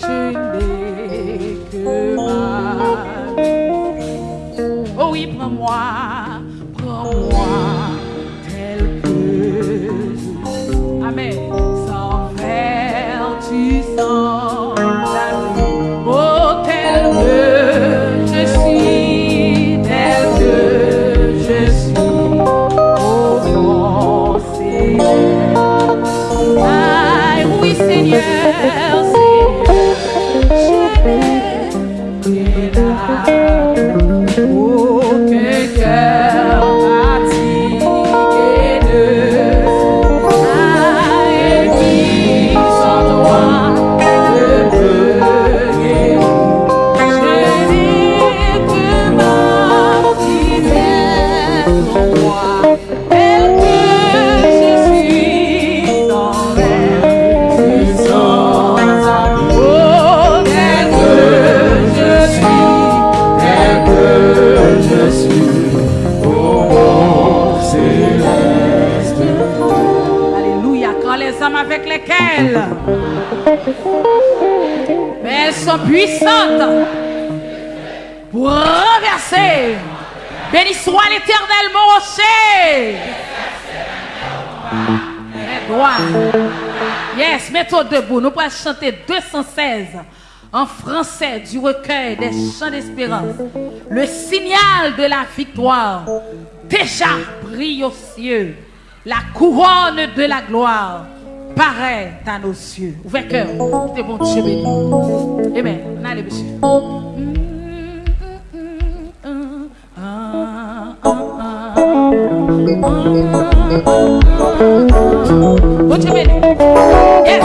tu n'es que ma vie. Oh oui, prends-moi, prends-moi tel que je. Amen. Sans faire, tu sens la. Oh, tel que je suis, tel que je suis. Oh, mon Seigneur. Aïe, oui, Seigneur, mais elles sont puissantes pour renverser. Béni soit l'éternel mon rocher. Yes, mettons debout. Nous pourrons chanter 216 en français du recueil des chants d'espérance. Le signal de la victoire déjà brille aux cieux. La couronne de la gloire pareil dans nos cieux. Ouvert cœur, de bon Dieu béni. Amen. On allez, monsieur. Bon Dieu béni. Yes.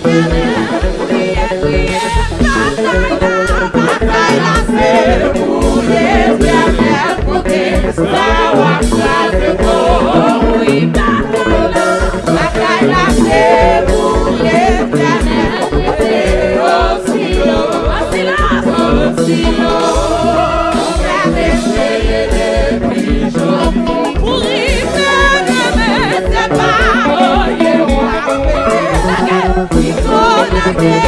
Thank you. Thank you.